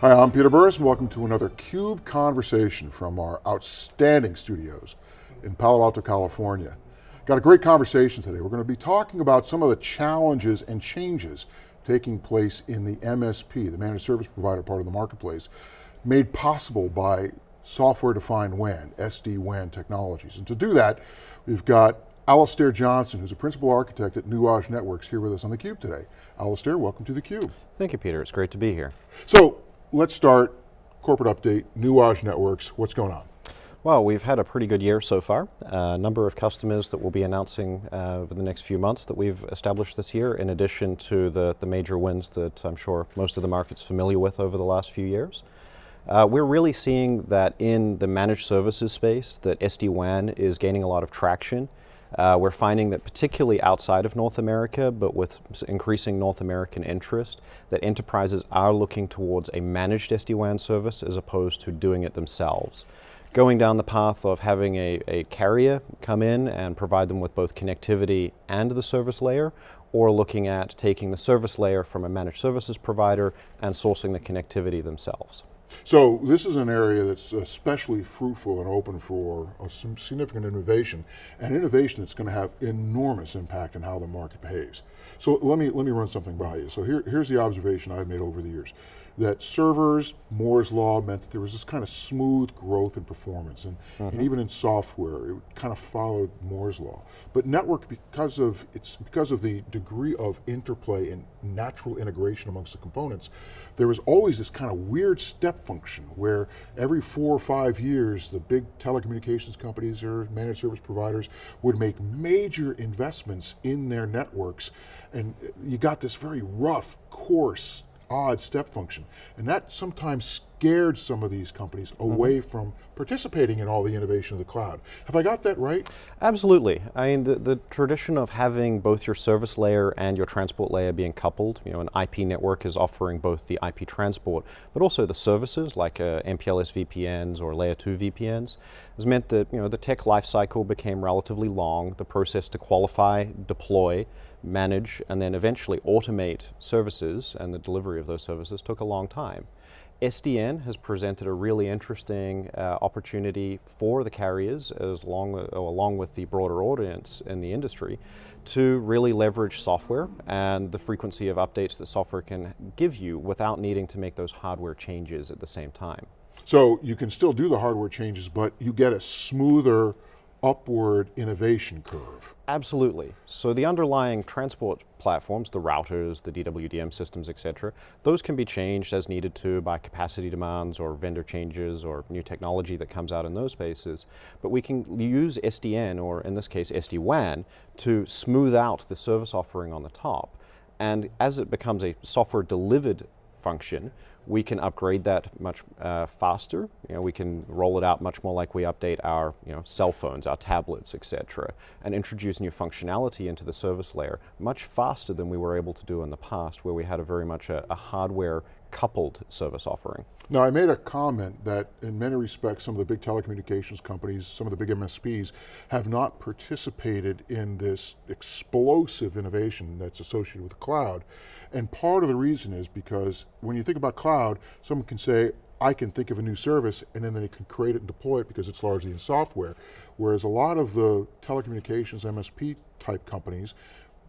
Hi, I'm Peter Burris and welcome to another CUBE conversation from our outstanding studios in Palo Alto, California. Got a great conversation today. We're going to be talking about some of the challenges and changes taking place in the MSP, the managed service provider part of the marketplace, made possible by software-defined WAN, SD-WAN technologies. And to do that, we've got Alastair Johnson, who's a principal architect at Nuage Networks here with us on theCUBE today. Alastair, welcome to theCUBE. Thank you, Peter, it's great to be here. So, let's start, corporate update, Nuage Networks, what's going on? Well, we've had a pretty good year so far. A number of customers that we'll be announcing uh, over the next few months that we've established this year, in addition to the, the major wins that I'm sure most of the market's familiar with over the last few years. Uh, we're really seeing that in the managed services space, that SD-WAN is gaining a lot of traction. Uh, we're finding that particularly outside of North America, but with increasing North American interest, that enterprises are looking towards a managed SD-WAN service as opposed to doing it themselves. Going down the path of having a, a carrier come in and provide them with both connectivity and the service layer, or looking at taking the service layer from a managed services provider and sourcing the connectivity themselves. So this is an area that's especially fruitful and open for some significant innovation, and innovation that's going to have enormous impact on how the market behaves. So let me, let me run something by you. So here, here's the observation I've made over the years that servers, Moore's Law meant that there was this kind of smooth growth in performance, and, mm -hmm. and, mm-hmm. even in software, it kind of followed Moore's Law. But network, because of, it's because of the degree of interplay and natural integration amongst the components, there was always this kind of weird step function where every four or five years, the big telecommunications companies or managed service providers would make major investments in their networks, and you got this very rough, coarse, odd step function. And that sometimes scared some of these companies mm-hmm. away mm -hmm. from participating in all the innovation of the cloud. Have I got that right? Absolutely. I mean, the, the tradition of having both your service layer and your transport layer being coupled, you know, an IP network is offering both the IP transport, but also the services like uh, MPLS VPNs or layer 2 VPNs, has meant that, you know, the tech lifecycle became relatively long, the process to qualify, deploy, manage, and then eventually automate services and the delivery of those services took a long time. SDN has presented a really interesting uh, opportunity for the carriers as long, uh, along with the broader audience in the industry to really leverage software and the frequency of updates that software can give you without needing to make those hardware changes at the same time. So you can still do the hardware changes, but you get a smoother upward innovation curve. Absolutely. So the underlying transport platforms, the routers, the DWDM systems, et cetera, those can be changed as needed to by capacity demands or vendor changes or new technology that comes out in those spaces. But we can use SDN, or in this case SD-WAN, to smooth out the service offering on the top. And as it becomes a software delivered function, we can upgrade that much uh, faster. You know, we can roll it out much more like we update our you know, cell phones, our tablets, etc., and introduce new functionality into the service layer much faster than we were able to do in the past, where we had a very much a, a hardware coupled service offering. Now I made a comment that in many respects some of the big telecommunications companies, some of the big MSPs have not participated in this explosive innovation that's associated with the cloud. And part of the reason is because when you think about cloud, someone can say, I can think of a new service and then they can create it and deploy it because it's largely in software. Whereas a lot of the telecommunications MSP type companies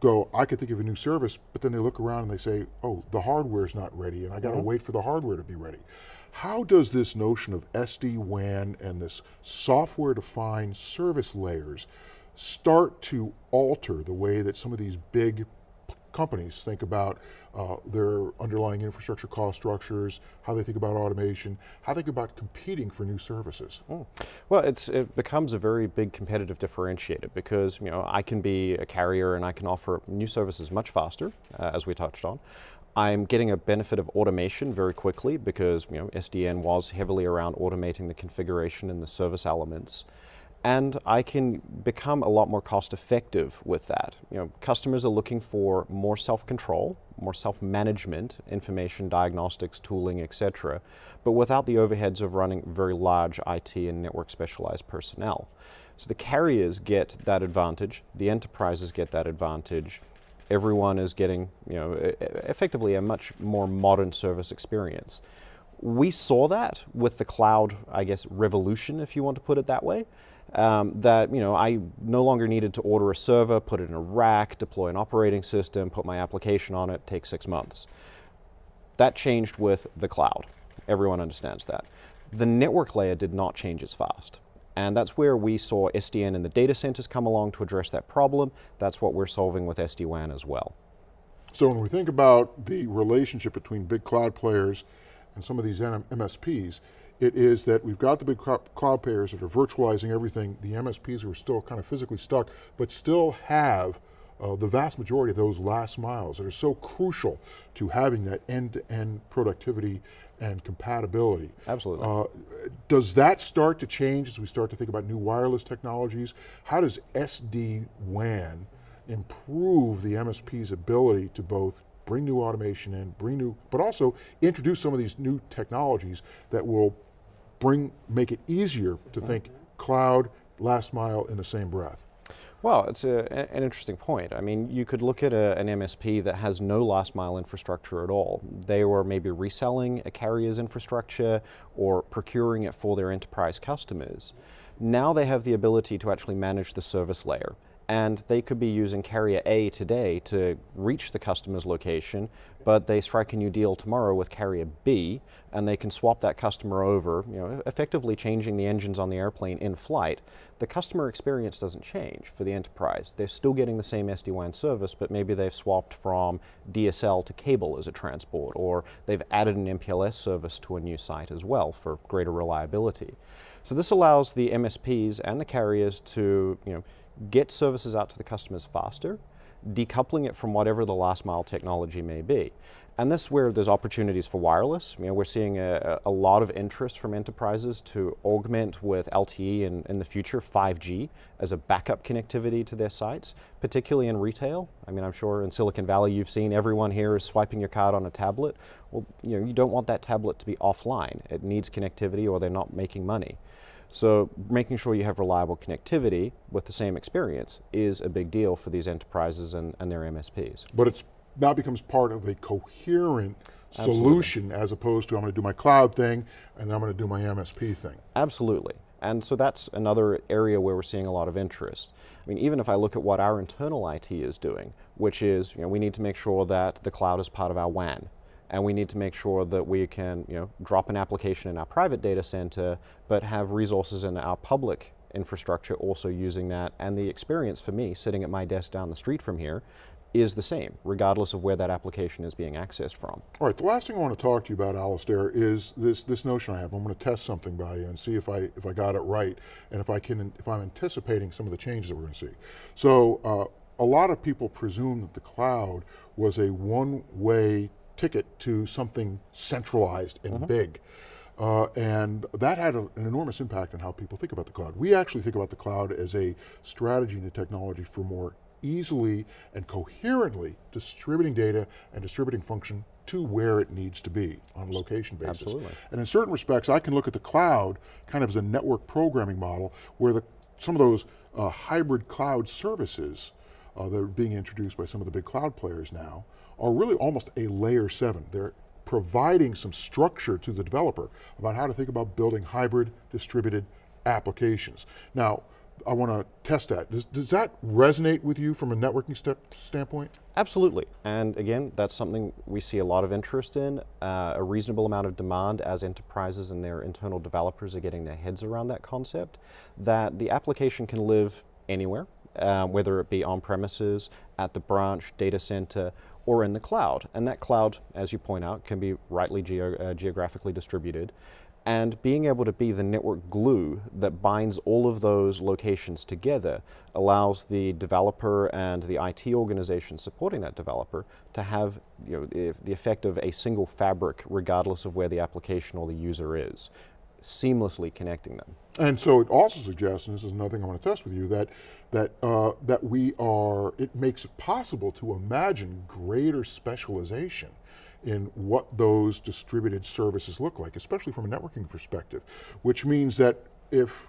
go, I could think of a new service, but then they look around and they say, oh, the hardware's not ready and I got to mm -hmm. wait for the hardware to be ready. How does this notion of SD-WAN and this software-defined service layers start to alter the way that some of these big companies think about uh, their underlying infrastructure cost structures, how they think about automation, how they think about competing for new services. Mm. Well, it becomes a very big competitive differentiator because you know I can be a carrier and I can offer new services much faster, uh, as we touched on. I'm getting a benefit of automation very quickly because you know, SDN was heavily around automating the configuration and the service elements and I can become a lot more cost effective with that. You know, customers are looking for more self-control, more self-management, information diagnostics, tooling, etc., but without the overheads of running very large IT and network specialized personnel. So the carriers get that advantage, the enterprises get that advantage, everyone is getting, you know, effectively a much more modern service experience. We saw that with the cloud, I guess, revolution, if you want to put it that way. Um, that you know, I no longer needed to order a server, put it in a rack, deploy an operating system, put my application on it, take six months. That changed with the cloud. Everyone understands that. The network layer did not change as fast. And that's where we saw SDN and the data centers come along to address that problem. That's what we're solving with SD-WAN as well. So when we think about the relationship between big cloud players and some of these MSPs, it is that we've got the big cloud players that are virtualizing everything, the MSPs who are still kind of physically stuck, but still have uh, the vast majority of those last miles that are so crucial to having that end-to-end -end productivity and compatibility. Absolutely. Uh, does that start to change as we start to think about new wireless technologies? How does SD-WAN improve the MSP's ability to both bring new automation in, bring new, but also introduce some of these new technologies that will bring, make it easier to think cloud, last mile in the same breath? Well, it's a, an interesting point. I mean, you could look at a, an MSP that has no last mile infrastructure at all. They were maybe reselling a carrier's infrastructure or procuring it for their enterprise customers. Now they have the ability to actually manage the service layer and they could be using carrier A today to reach the customer's location, but they strike a new deal tomorrow with carrier B, and they can swap that customer over, you know, effectively changing the engines on the airplane in flight. The customer experience doesn't change for the enterprise. They're still getting the same SD-WAN service, but maybe they've swapped from DSL to cable as a transport, or they've added an MPLS service to a new site as well for greater reliability. So this allows the MSPs and the carriers to, you know, get services out to the customers faster, decoupling it from whatever the last mile technology may be. And this is where there's opportunities for wireless. You know, we're seeing a, a lot of interest from enterprises to augment with LTE in, in the future 5G as a backup connectivity to their sites, particularly in retail. I mean, I'm sure in Silicon Valley you've seen everyone here is swiping your card on a tablet. Well, you know, you don't want that tablet to be offline. It needs connectivity or they're not making money. So making sure you have reliable connectivity with the same experience is a big deal for these enterprises and, and their MSPs. But it now becomes part of a coherent Absolutely. solution as opposed to I'm going to do my cloud thing and I'm going to do my MSP thing. Absolutely. And so that's another area where we're seeing a lot of interest. I mean, even if I look at what our internal IT is doing, which is, you know, we need to make sure that the cloud is part of our WAN and we need to make sure that we can you know, drop an application in our private data center, but have resources in our public infrastructure also using that. And the experience for me, sitting at my desk down the street from here, is the same, regardless of where that application is being accessed from. All right, the last thing I want to talk to you about, Alastair, is this, this notion I have. I'm going to test something by you and see if I, if I got it right, and if, I can, if I'm anticipating some of the changes that we're going to see. So, uh, a lot of people presume that the cloud was a one-way ticket to something centralized and mm -hmm. big. Uh, and that had a, an enormous impact on how people think about the cloud. We actually think about the cloud as a strategy and a technology for more easily and coherently distributing data and distributing function to where it needs to be on a location basis. Absolutely. And in certain respects, I can look at the cloud kind of as a network programming model where the, some of those uh, hybrid cloud services uh, that are being introduced by some of the big cloud players now are really almost a layer seven. They're providing some structure to the developer about how to think about building hybrid distributed applications. Now, I want to test that. Does, does that resonate with you from a networking step standpoint? Absolutely, and again, that's something we see a lot of interest in, uh, a reasonable amount of demand as enterprises and their internal developers are getting their heads around that concept, that the application can live anywhere, uh, whether it be on premises, at the branch, data center, or in the cloud. And that cloud, as you point out, can be rightly geo uh, geographically distributed. And being able to be the network glue that binds all of those locations together allows the developer and the IT organization supporting that developer to have you know, the effect of a single fabric regardless of where the application or the user is seamlessly connecting them. And so it also suggests, and this is another thing I want to test with you, that that uh, that we are, it makes it possible to imagine greater specialization in what those distributed services look like, especially from a networking perspective, which means that if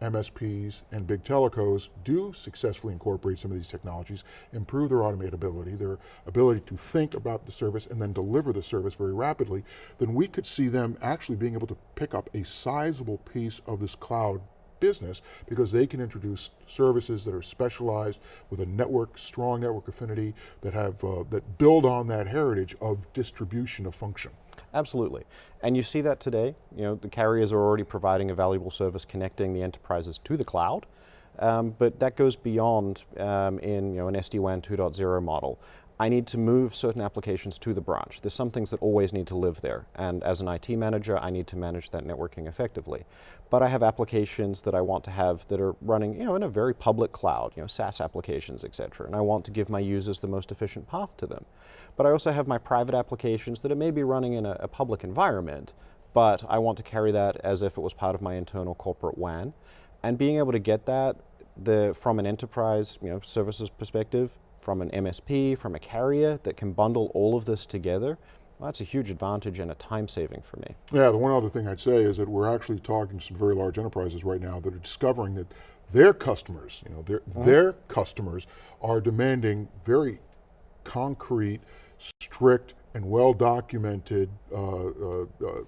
MSPs and big telecos do successfully incorporate some of these technologies, improve their automatability, their ability to think about the service and then deliver the service very rapidly, then we could see them actually being able to pick up a sizable piece of this cloud business because they can introduce services that are specialized with a network, strong network affinity that have, uh, that build on that heritage of distribution of function. Absolutely. And you see that today. You know, the carriers are already providing a valuable service connecting the enterprises to the cloud. Um, but that goes beyond um, in you know, an SD-WAN 2.0 model. I need to move certain applications to the branch. There's some things that always need to live there. And as an IT manager, I need to manage that networking effectively. But I have applications that I want to have that are running you know, in a very public cloud, you know, SaaS applications, et cetera. And I want to give my users the most efficient path to them. But I also have my private applications that are maybe running in a, a public environment, but I want to carry that as if it was part of my internal corporate WAN. And being able to get that the, from an enterprise you know, services perspective from an MSP, from a carrier that can bundle all of this together, well, that's a huge advantage and a time saving for me. Yeah, the one other thing I'd say is that we're actually talking to some very large enterprises right now that are discovering that their customers, you know, their, mm -hmm. their customers are demanding very concrete, strict, and well documented uh, uh, uh,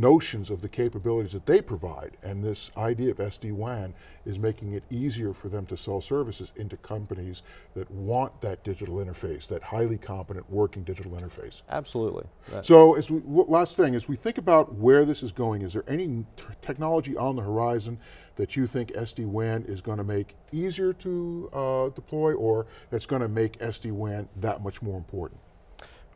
notions of the capabilities that they provide. And this idea of SD-WAN is making it easier for them to sell services into companies that want that digital interface, that highly competent working digital interface. Absolutely. That so as we, last thing, as we think about where this is going, is there any technology on the horizon that you think SD-WAN is going to make easier to uh, deploy or that's going to make SD-WAN that much more important?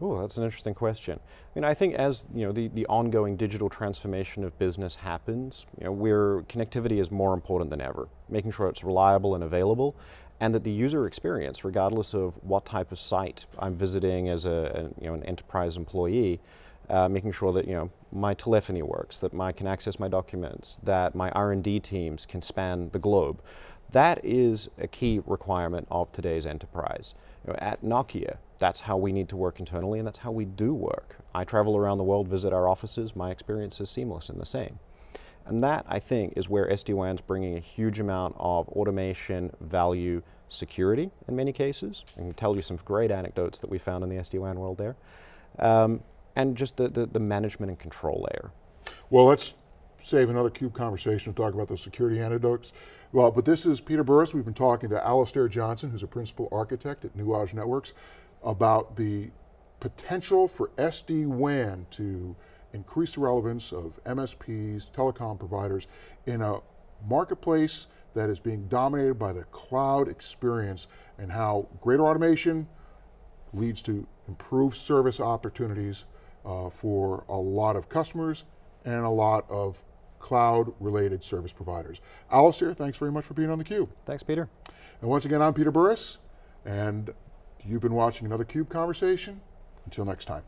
Oh, that's an interesting question. I mean, I think as you know, the, the ongoing digital transformation of business happens, you know, where connectivity is more important than ever, making sure it's reliable and available, and that the user experience, regardless of what type of site I'm visiting as a, a you know, an enterprise employee, uh, making sure that you know my telephony works, that I can access my documents, that my R&D teams can span the globe. That is a key requirement of today's enterprise. You know, at Nokia, that's how we need to work internally and that's how we do work. I travel around the world, visit our offices, my experience is seamless and the same. And that, I think, is where SD-WAN's bringing a huge amount of automation, value, security in many cases. I can tell you some great anecdotes that we found in the SD-WAN world there. Um, and just the, the, the management and control layer. Well, let's save another CUBE conversation to talk about those security anecdotes. Well, but this is Peter Burris. We've been talking to Alastair Johnson, who's a principal architect at Nuage Networks, about the potential for SD-WAN to increase the relevance of MSPs, telecom providers in a marketplace that is being dominated by the cloud experience and how greater automation leads to improved service opportunities uh, for a lot of customers and a lot of cloud-related service providers. Alastair, thanks very much for being on theCUBE. Thanks, Peter. And once again, I'm Peter Burris, and you've been watching another CUBE Conversation. Until next time.